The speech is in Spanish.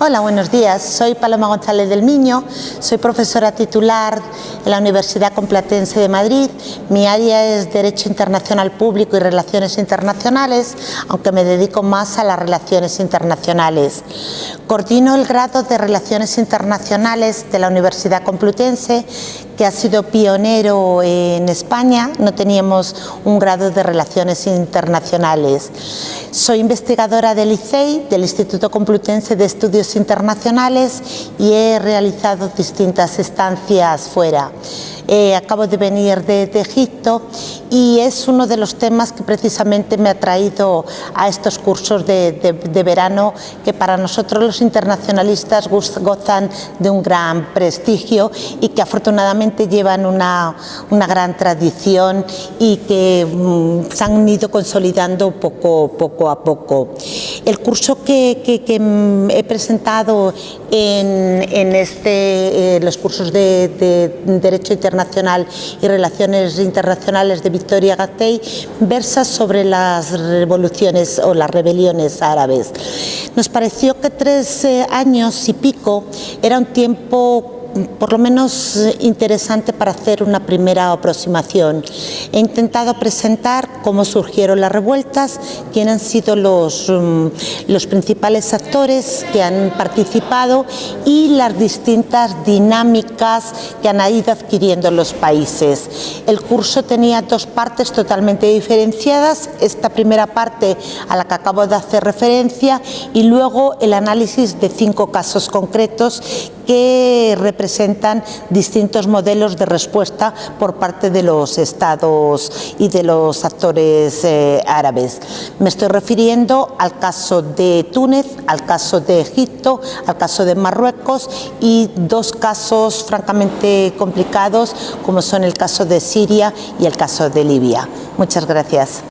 Hola, buenos días. Soy Paloma González del Miño, soy profesora titular en la Universidad Complutense de Madrid. Mi área es Derecho Internacional Público y Relaciones Internacionales, aunque me dedico más a las relaciones internacionales. Coordino el grado de Relaciones Internacionales de la Universidad Complutense, que ha sido pionero en España. No teníamos un grado de Relaciones Internacionales. Soy investigadora del ICEI, del Instituto Complutense de Estudios Internacionales y he realizado distintas estancias fuera. Eh, acabo de venir de, Egipto y es uno de los temas que precisamente me ha traído a estos cursos de, verano que para nosotros los internacionalistas gozan de un gran prestigio y que afortunadamente llevan una, gran tradición y que mm, se han ido consolidando poco, poco a poco. El curso que, he presentado en, este, eh, los cursos de Derecho Internacional Nacional y Relaciones Internacionales de Victoria Gatei versa sobre las revoluciones o las rebeliones árabes. Nos pareció que tres eh, años y pico era un tiempo por lo menos eh, interesante para hacer una primera aproximación. He intentado presentar cómo surgieron las revueltas, quiénes han sido los, mm, los principales actores que han participado y las distintas dinámicas que han ido adquiriendo los países. El curso tenía dos partes totalmente diferenciadas, esta primera parte a la que acabo de hacer referencia y luego el análisis de cinco casos concretos que representan distintos modelos de respuesta por parte de los estados y de los actores eh, árabes. Me estoy refiriendo al caso de Túnez, al caso de Egipto, al caso de Marruecos y dos casos francamente complicados como son el caso de Siria y el caso de Libia. Muchas gracias.